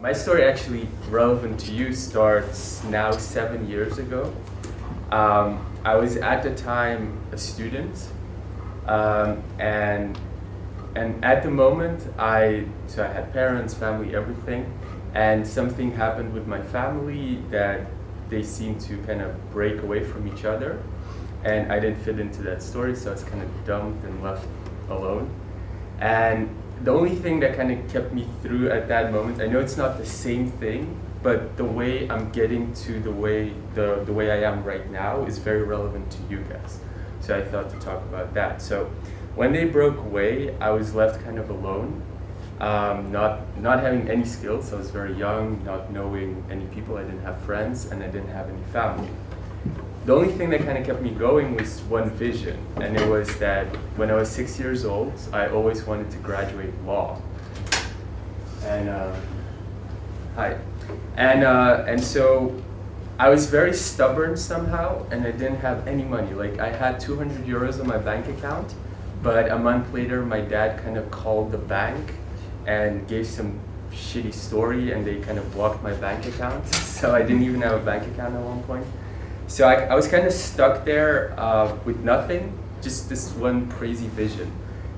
My story actually relevant to you starts now seven years ago. Um, I was at the time a student um, and and at the moment I so I had parents, family, everything and something happened with my family that they seemed to kind of break away from each other and I didn't fit into that story so I was kind of dumped and left alone and the only thing that kind of kept me through at that moment, I know it's not the same thing, but the way I'm getting to the way the, the way I am right now is very relevant to you guys. So I thought to talk about that. So when they broke away, I was left kind of alone, um, not, not having any skills. I was very young, not knowing any people. I didn't have friends and I didn't have any family the only thing that kind of kept me going was one vision, and it was that when I was six years old, I always wanted to graduate law. And uh, hi, and uh, and so I was very stubborn somehow, and I didn't have any money. Like I had 200 euros on my bank account, but a month later, my dad kind of called the bank and gave some shitty story, and they kind of blocked my bank account. So I didn't even have a bank account at one point. So I, I was kind of stuck there uh, with nothing, just this one crazy vision.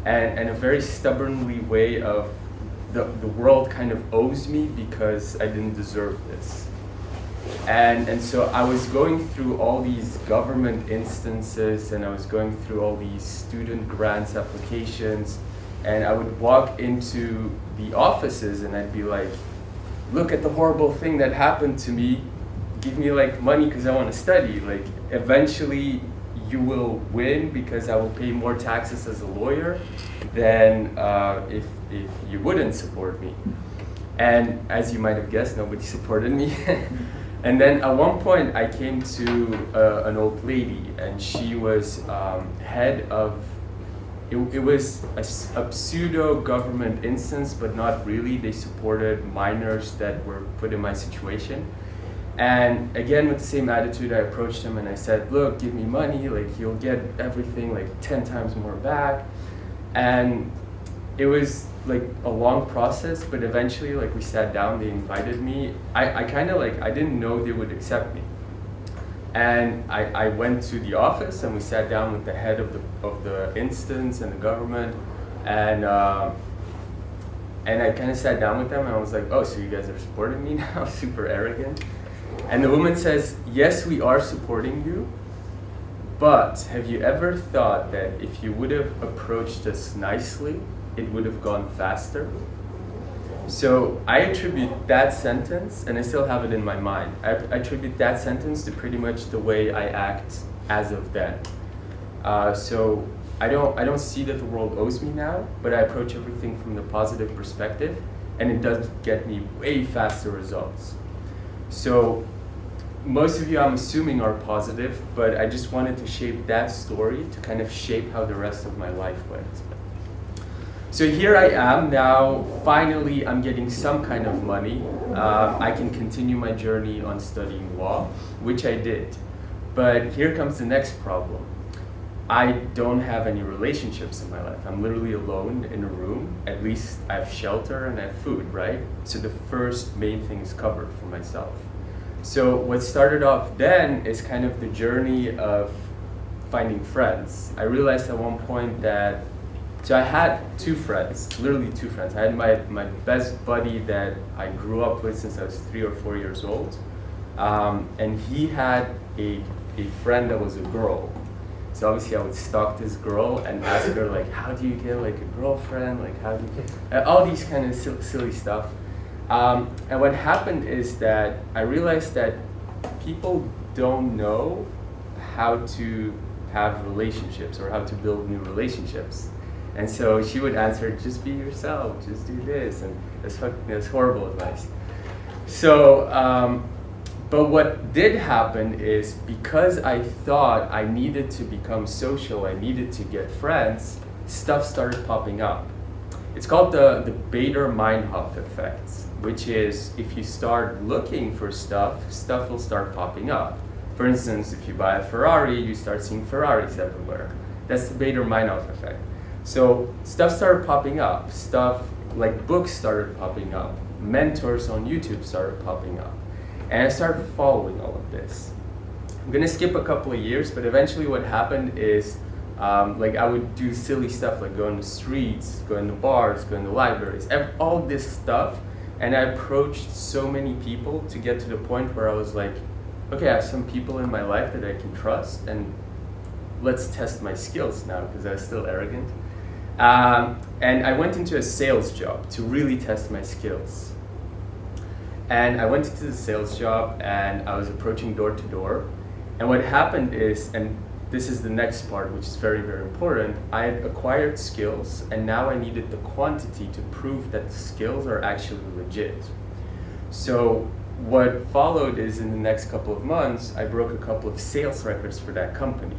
And, and a very stubbornly way of the, the world kind of owes me because I didn't deserve this. And, and so I was going through all these government instances and I was going through all these student grants applications and I would walk into the offices and I'd be like, look at the horrible thing that happened to me give me like money because I want to study. Like eventually you will win because I will pay more taxes as a lawyer than uh, if, if you wouldn't support me. And as you might have guessed, nobody supported me. and then at one point I came to uh, an old lady and she was um, head of, it, it was a, a pseudo government instance, but not really. They supported minors that were put in my situation. And again, with the same attitude, I approached him and I said, look, give me money, like you'll get everything like 10 times more back. And it was like a long process, but eventually like we sat down, they invited me. I, I kind of like, I didn't know they would accept me. And I, I went to the office and we sat down with the head of the, of the instance and the government. And, uh, and I kind of sat down with them and I was like, oh, so you guys are supporting me now? Super arrogant. And the woman says, yes, we are supporting you, but have you ever thought that if you would have approached us nicely, it would have gone faster? So I attribute that sentence, and I still have it in my mind, I, attribute that sentence to pretty much the way I act as of then. Uh, so I don't, I don't see that the world owes me now, but I approach everything from the positive perspective, and it does get me way faster results. So most of you, I'm assuming, are positive, but I just wanted to shape that story to kind of shape how the rest of my life went. So here I am now, finally I'm getting some kind of money. Uh, I can continue my journey on studying law, which I did. But here comes the next problem. I don't have any relationships in my life. I'm literally alone in a room. At least I have shelter and I have food, right? So the first main thing is covered for myself. So what started off then is kind of the journey of finding friends. I realized at one point that, so I had two friends, literally two friends. I had my, my best buddy that I grew up with since I was three or four years old. Um, and he had a, a friend that was a girl. So obviously I would stalk this girl and ask her like, how do you get like a girlfriend? Like how do you get, all these kind of silly stuff. Um, and what happened is that I realized that people don't know how to have relationships or how to build new relationships. And so she would answer, just be yourself, just do this. And that's, that's horrible advice. So, um, but what did happen is because I thought I needed to become social, I needed to get friends, stuff started popping up. It's called the, the Baader-Meinhof effect which is if you start looking for stuff, stuff will start popping up. For instance, if you buy a Ferrari, you start seeing Ferraris everywhere. That's the Baader-Meinhof effect. So stuff started popping up. Stuff like books started popping up. mentors on YouTube started popping up. And I started following all of this. I'm gonna skip a couple of years, but eventually what happened is um, like I would do silly stuff like go in the streets, go in the bars, go in the libraries, all this stuff. And I approached so many people to get to the point where I was like, okay, I have some people in my life that I can trust and let's test my skills now because I was still arrogant. Um, and I went into a sales job to really test my skills. And I went into the sales job and I was approaching door to door. And what happened is, and this is the next part, which is very, very important, I had acquired skills and now I needed the quantity to prove that the skills are actually legit. So what followed is in the next couple of months, I broke a couple of sales records for that company.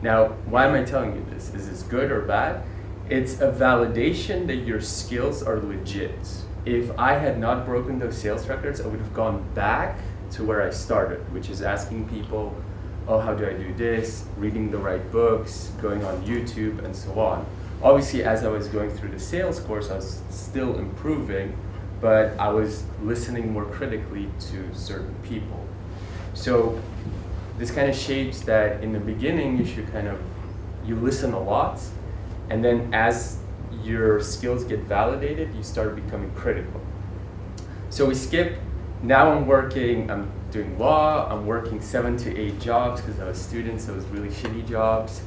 Now, why am I telling you this? Is this good or bad? It's a validation that your skills are legit. If I had not broken those sales records, I would have gone back to where I started, which is asking people, oh, how do I do this? Reading the right books, going on YouTube, and so on. Obviously, as I was going through the sales course, I was still improving, but I was listening more critically to certain people. So this kind of shapes that in the beginning you should kind of, you listen a lot, and then as your skills get validated, you start becoming critical. So we skip, now I'm working, I'm doing law, I'm working seven to eight jobs because I was a student, so it was really shitty jobs.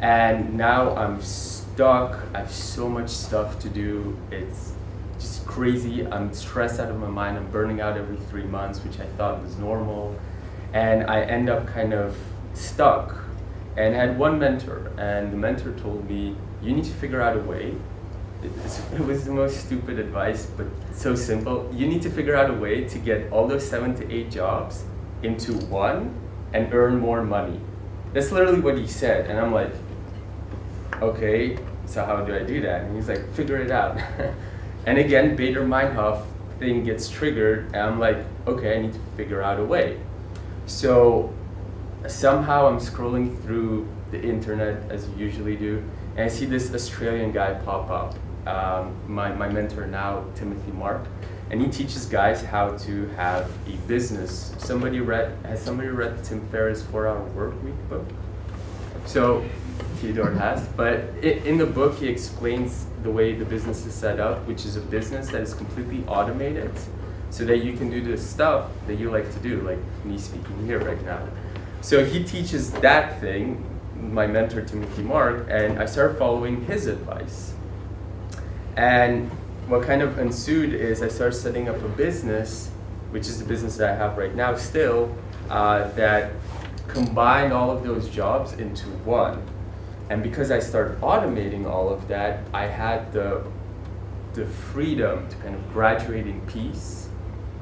And now I'm stuck, I have so much stuff to do, it's just crazy, I'm stressed out of my mind, I'm burning out every three months, which I thought was normal and I end up kind of stuck. And I had one mentor, and the mentor told me, you need to figure out a way. It was the most stupid advice, but so simple. You need to figure out a way to get all those seven to eight jobs into one and earn more money. That's literally what he said, and I'm like, okay, so how do I do that? And he's like, figure it out. and again, Baader Meinhof thing gets triggered, and I'm like, okay, I need to figure out a way. So somehow I'm scrolling through the internet as you usually do, and I see this Australian guy pop up. Um, my, my mentor now, Timothy Mark, and he teaches guys how to have a business. Somebody read, has somebody read Tim Ferriss' Four Hour Work Week book? So Theodore has, but it, in the book he explains the way the business is set up, which is a business that is completely automated so that you can do the stuff that you like to do, like me speaking here right now. So he teaches that thing, my mentor Timothy Mark, and I started following his advice. And what kind of ensued is I started setting up a business, which is the business that I have right now still, uh, that combined all of those jobs into one. And because I started automating all of that, I had the, the freedom to kind of graduate in peace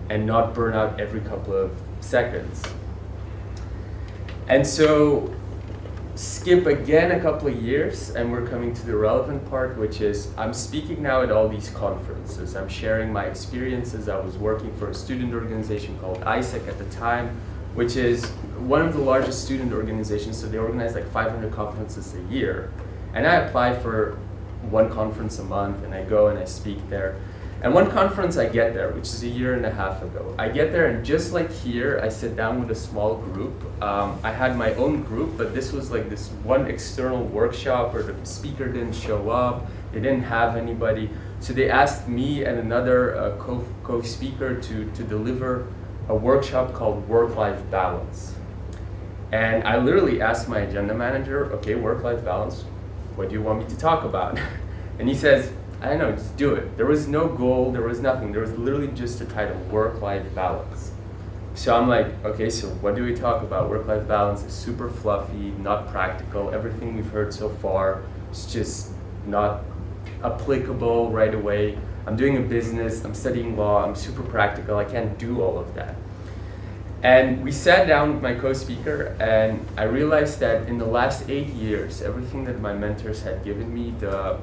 and not burn out every couple of seconds. And so skip again a couple of years and we're coming to the relevant part which is I'm speaking now at all these conferences. I'm sharing my experiences. I was working for a student organization called AIESEC at the time which is one of the largest student organizations so they organize like 500 conferences a year. And I apply for one conference a month and I go and I speak there. And one conference I get there, which is a year and a half ago, I get there and just like here, I sit down with a small group. Um, I had my own group, but this was like this one external workshop where the speaker didn't show up, they didn't have anybody. So they asked me and another uh, co-speaker to, to deliver a workshop called Work-Life Balance. And I literally asked my agenda manager, okay, work-life balance, what do you want me to talk about? and he says, I don't know, just do it. There was no goal, there was nothing. There was literally just a title, work-life balance. So I'm like, okay, so what do we talk about? Work-life balance is super fluffy, not practical. Everything we've heard so far is just not applicable right away. I'm doing a business, I'm studying law, I'm super practical, I can't do all of that. And we sat down with my co-speaker and I realized that in the last eight years, everything that my mentors had given me, the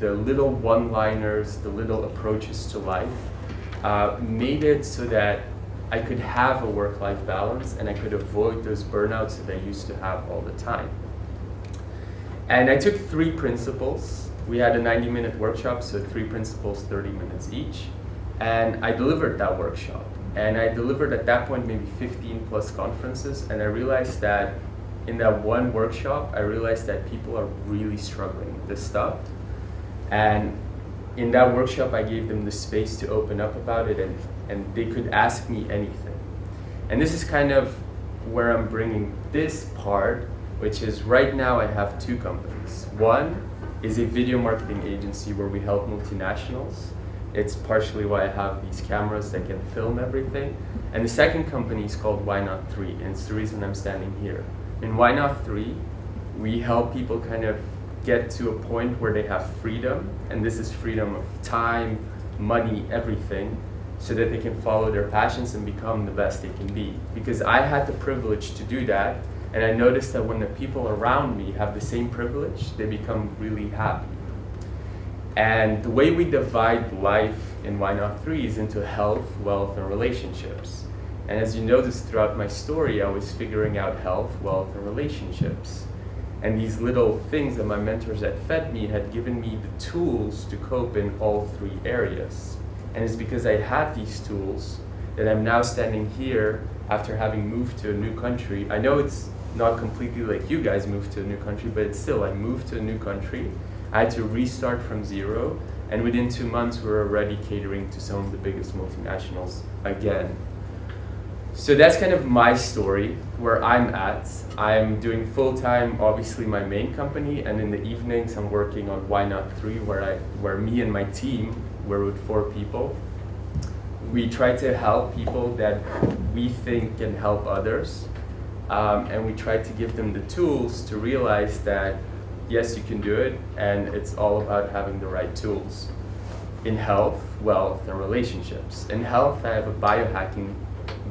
the little one-liners, the little approaches to life, uh, made it so that I could have a work-life balance and I could avoid those burnouts that I used to have all the time. And I took three principles. We had a 90-minute workshop, so three principles, 30 minutes each. And I delivered that workshop. And I delivered at that point maybe 15 plus conferences. And I realized that in that one workshop, I realized that people are really struggling with this stuff. And in that workshop, I gave them the space to open up about it and, and they could ask me anything. And this is kind of where I'm bringing this part, which is right now I have two companies. One is a video marketing agency where we help multinationals. It's partially why I have these cameras that can film everything. And the second company is called Why Not 3, and it's the reason I'm standing here. In Why Not 3, we help people kind of get to a point where they have freedom, and this is freedom of time, money, everything, so that they can follow their passions and become the best they can be. Because I had the privilege to do that, and I noticed that when the people around me have the same privilege, they become really happy. And the way we divide life in Why Not 3 is into health, wealth, and relationships. And as you notice throughout my story, I was figuring out health, wealth, and relationships. And these little things that my mentors had fed me had given me the tools to cope in all three areas. And it's because I had these tools that I'm now standing here after having moved to a new country. I know it's not completely like you guys moved to a new country, but it's still, I moved to a new country. I had to restart from zero, and within two months, we are already catering to some of the biggest multinationals again. So that's kind of my story, where I'm at. I'm doing full-time, obviously, my main company, and in the evenings, I'm working on Why Not 3, where, I, where me and my team, we're with four people, we try to help people that we think can help others um, and we try to give them the tools to realize that yes, you can do it, and it's all about having the right tools in health, wealth, and relationships. In health, I have a biohacking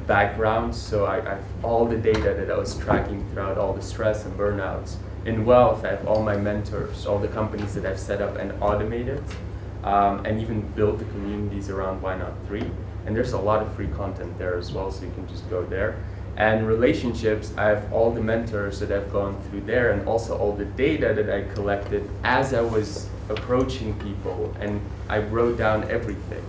background, so I, I have all the data that I was tracking throughout all the stress and burnouts. In wealth, I have all my mentors, all the companies that I've set up and automated, um, and even built the communities around Why Not 3. And there's a lot of free content there as well, so you can just go there. And relationships, I have all the mentors that I've gone through there and also all the data that I collected as I was approaching people and I wrote down everything.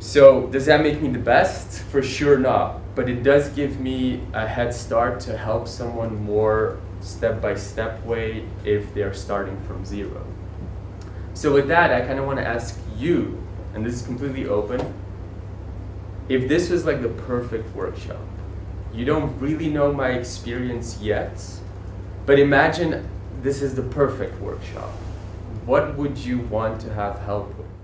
So does that make me the best? For sure not. But it does give me a head start to help someone more step-by-step -step way if they're starting from zero. So with that, I kind of want to ask you, and this is completely open, if this was like the perfect workshop, you don't really know my experience yet, but imagine this is the perfect workshop. What would you want to have help with?